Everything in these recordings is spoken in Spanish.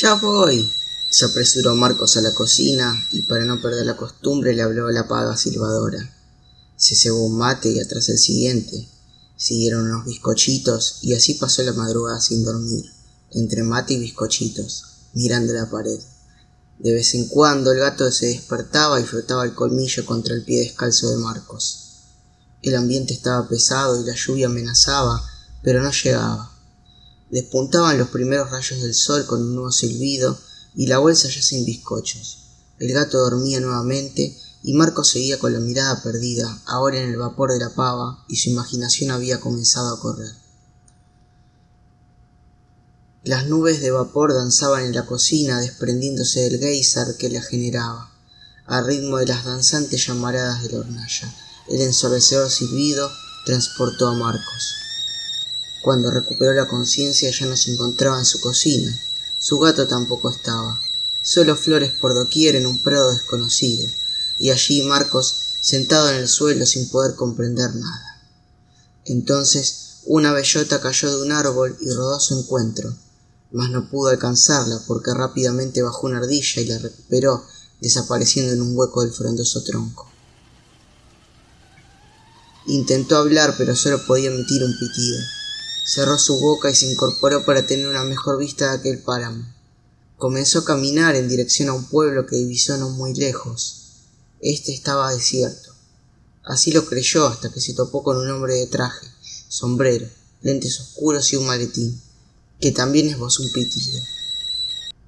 Ya voy. Se apresuró Marcos a la cocina y para no perder la costumbre le habló a la paga silbadora. Se cebó un mate y atrás el siguiente. Siguieron unos bizcochitos y así pasó la madrugada sin dormir, entre mate y bizcochitos, mirando la pared. De vez en cuando el gato se despertaba y frotaba el colmillo contra el pie descalzo de Marcos. El ambiente estaba pesado y la lluvia amenazaba, pero no llegaba. Despuntaban los primeros rayos del sol con un nuevo silbido y la bolsa ya sin bizcochos. El gato dormía nuevamente y Marcos seguía con la mirada perdida, ahora en el vapor de la pava, y su imaginación había comenzado a correr. Las nubes de vapor danzaban en la cocina desprendiéndose del geyser que la generaba, al ritmo de las danzantes llamaradas de la hornalla. El ensordecedor silbido transportó a Marcos. Cuando recuperó la conciencia ya no se encontraba en su cocina. Su gato tampoco estaba. Solo flores por doquier en un prado desconocido. Y allí Marcos sentado en el suelo sin poder comprender nada. Entonces una bellota cayó de un árbol y rodó a su encuentro mas no pudo alcanzarla porque rápidamente bajó una ardilla y la recuperó, desapareciendo en un hueco del frondoso tronco. Intentó hablar, pero solo podía emitir un pitido. Cerró su boca y se incorporó para tener una mejor vista de aquel páramo. Comenzó a caminar en dirección a un pueblo que divisó no muy lejos. Este estaba desierto. Así lo creyó hasta que se topó con un hombre de traje, sombrero, lentes oscuros y un maletín que también esbozó un pitido.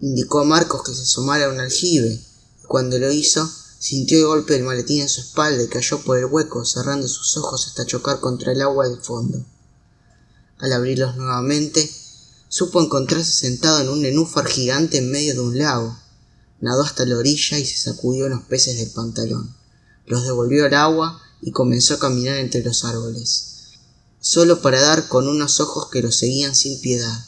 Indicó a Marcos que se asomara a un aljibe, y cuando lo hizo, sintió el golpe del maletín en su espalda y cayó por el hueco, cerrando sus ojos hasta chocar contra el agua del fondo. Al abrirlos nuevamente, supo encontrarse sentado en un nenúfar gigante en medio de un lago. Nadó hasta la orilla y se sacudió los peces del pantalón. Los devolvió al agua y comenzó a caminar entre los árboles, solo para dar con unos ojos que lo seguían sin piedad.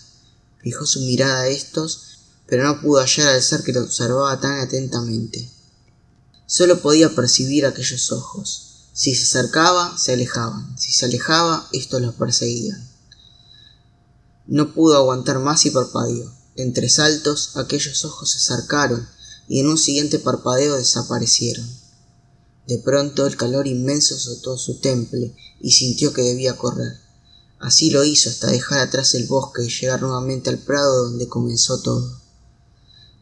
Fijó su mirada a estos, pero no pudo hallar al ser que lo observaba tan atentamente. Solo podía percibir aquellos ojos. Si se acercaba, se alejaban. Si se alejaba, estos los perseguían. No pudo aguantar más y parpadeó. Entre saltos, aquellos ojos se acercaron y en un siguiente parpadeo desaparecieron. De pronto el calor inmenso azotó su temple y sintió que debía correr. Así lo hizo hasta dejar atrás el bosque y llegar nuevamente al prado donde comenzó todo.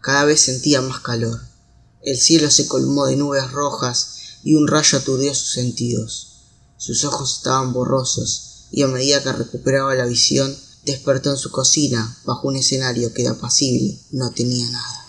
Cada vez sentía más calor. El cielo se colmó de nubes rojas y un rayo aturdió sus sentidos. Sus ojos estaban borrosos y a medida que recuperaba la visión, despertó en su cocina bajo un escenario que de apacible no tenía nada.